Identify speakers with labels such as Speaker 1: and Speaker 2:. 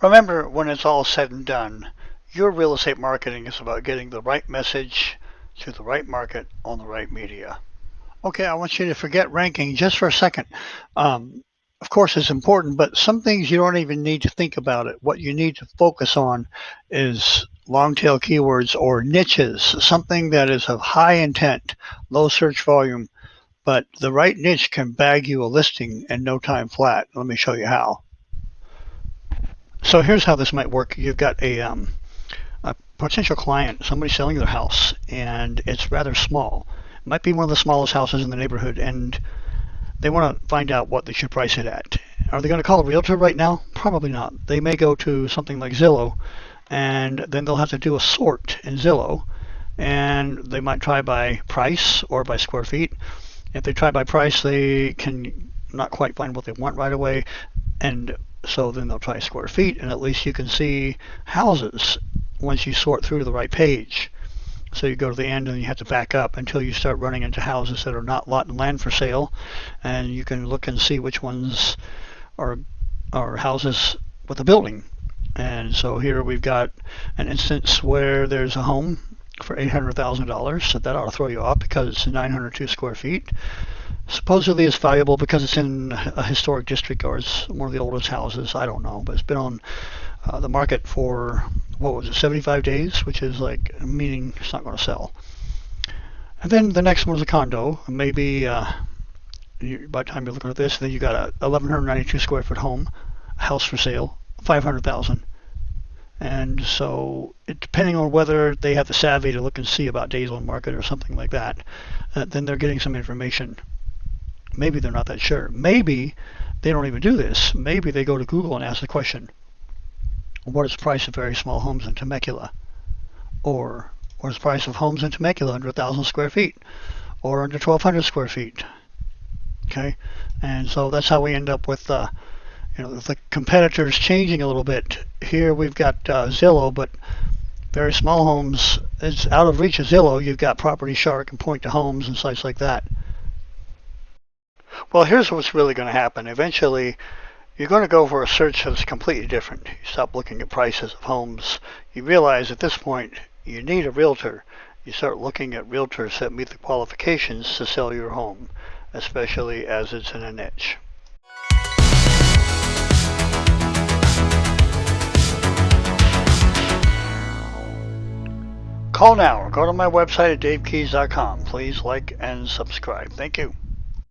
Speaker 1: Remember, when it's all said and done, your real estate marketing is about getting the right message to the right market on the right media. Okay, I want you to forget ranking just for a second. Um, of course, it's important, but some things you don't even need to think about it. What you need to focus on is long tail keywords or niches, something that is of high intent, low search volume, but the right niche can bag you a listing in no time flat. Let me show you how. So here's how this might work. You've got a, um, a potential client, somebody selling their house, and it's rather small. It might be one of the smallest houses in the neighborhood, and they want to find out what they should price it at. Are they going to call a realtor right now? Probably not. They may go to something like Zillow, and then they'll have to do a sort in Zillow, and they might try by price or by square feet. If they try by price, they can not quite find what they want right away, and so then they'll try square feet, and at least you can see houses once you sort through to the right page. So you go to the end and you have to back up until you start running into houses that are not lot and land for sale, and you can look and see which ones are are houses with a building. And so here we've got an instance where there's a home for $800,000. So that ought to throw you off because it's 902 square feet supposedly it's valuable because it's in a historic district or it's one of the oldest houses. I don't know, but it's been on uh, the market for what was it, 75 days, which is like meaning it's not going to sell. And then the next one is a condo. Maybe uh, by the time you're looking at this, then you got a 1192 square foot home, a house for sale, 500,000. And so, it, depending on whether they have the savvy to look and see about days on market or something like that, uh, then they're getting some information Maybe they're not that sure. Maybe they don't even do this. Maybe they go to Google and ask the question, what is the price of very small homes in Temecula? Or what is the price of homes in Temecula under 1,000 square feet? Or under 1,200 square feet? Okay, and so that's how we end up with, uh, you know, the competitors changing a little bit. Here we've got uh, Zillow, but very small homes, it's out of reach of Zillow. You've got Property Shark and Point2 Homes and sites like that. Well, here's what's really going to happen. Eventually, you're going to go for a search that's completely different. You stop looking at prices of homes. You realize at this point you need a realtor. You start looking at realtors that meet the qualifications to sell your home, especially as it's in a niche. Call now or go to my website at davekeys.com. Please like and subscribe. Thank you.